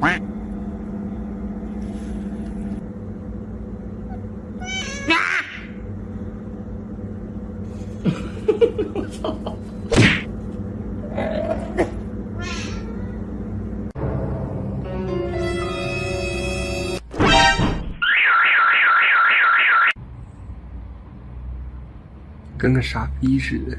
喂。呀！跟个傻逼似的。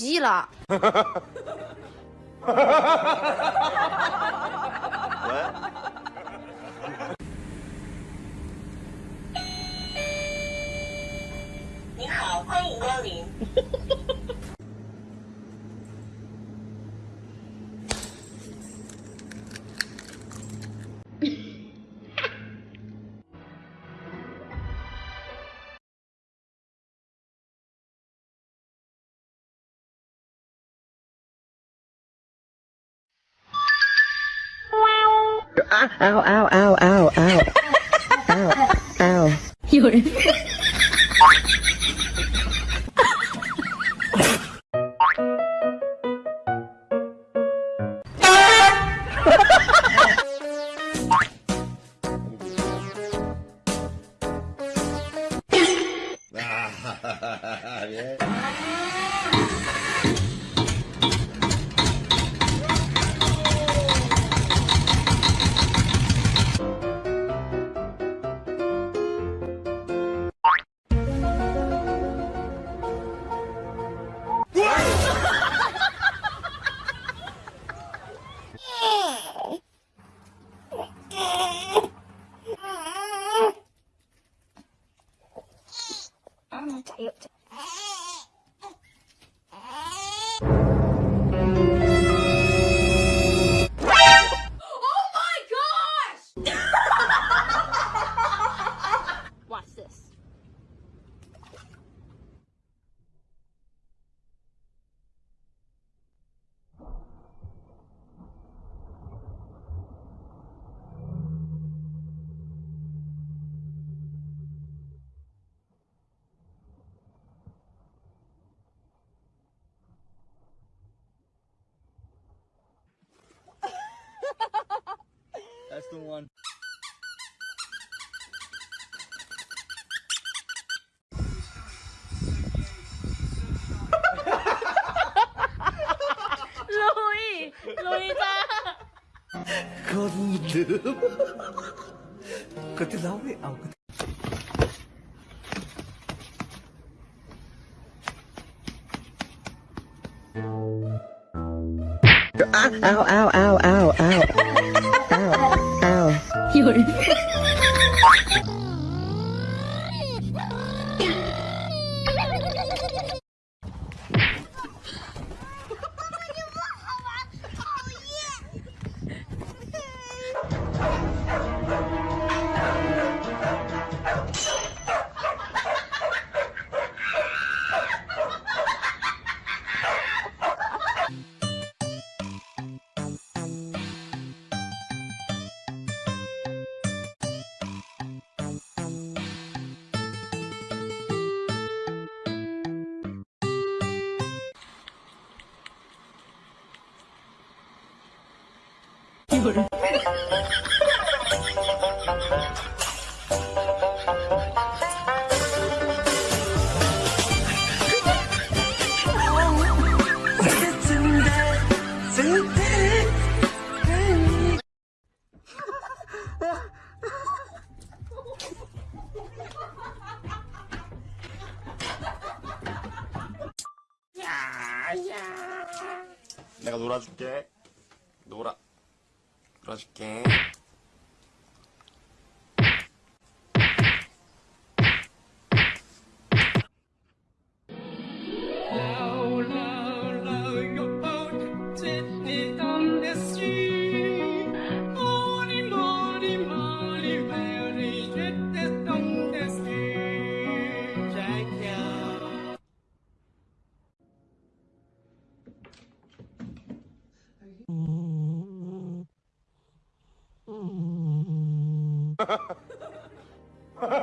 记了。你好，欢迎光临。ow, ow, ow, ow, ow, ow, ow. 有人。the one. Louis! Louis ta! Ow, ow, ow, ow. Thank you. 얼굴 내가 놀아줄게 놀아 들어줄게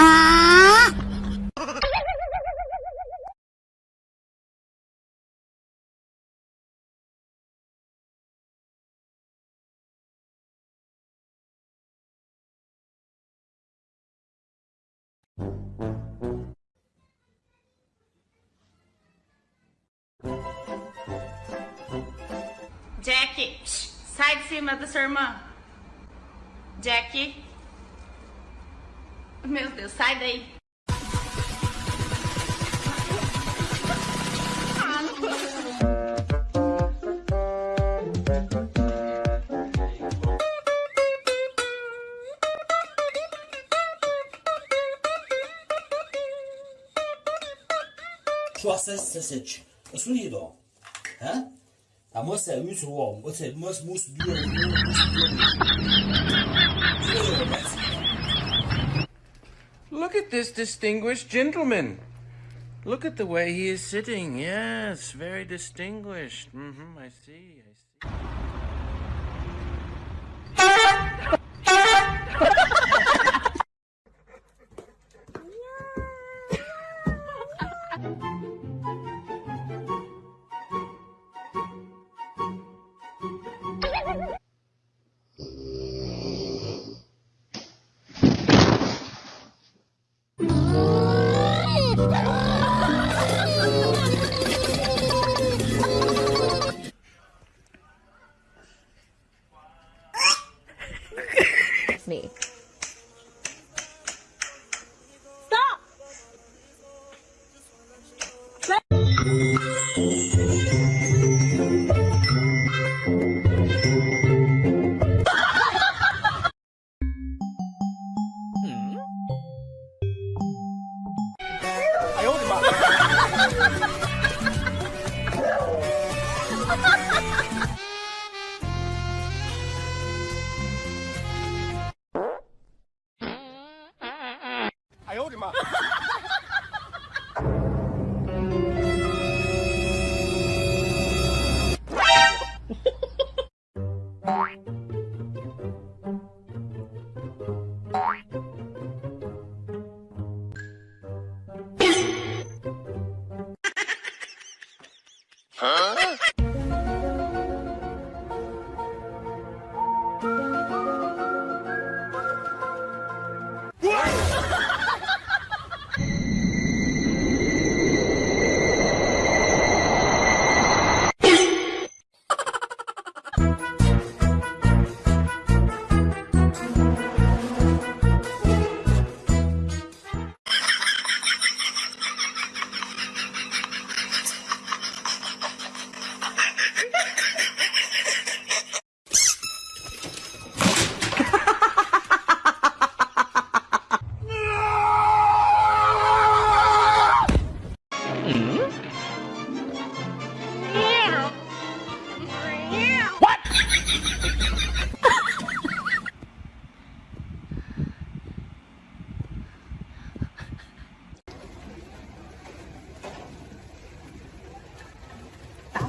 Ah! Jackie, sai de cima da sua irmã. Jackie. Meu Deus, sai daí. Şu hassas seç. Usul iyi o. Ha? Da muss der Hüse warm. Muss, muss, muss, muss, Look at this distinguished gentleman. Look at the way he is sitting. Yes, very distinguished. Mm-hmm, I see, I see. me. Stop! hmm?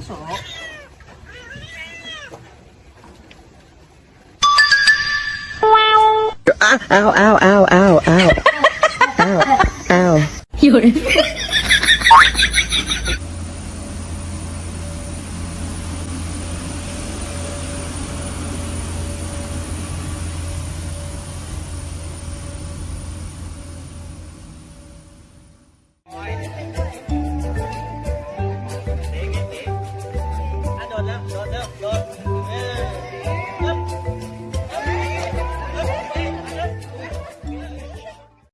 啊！ow ow ow ow ow ow ow ow，有人。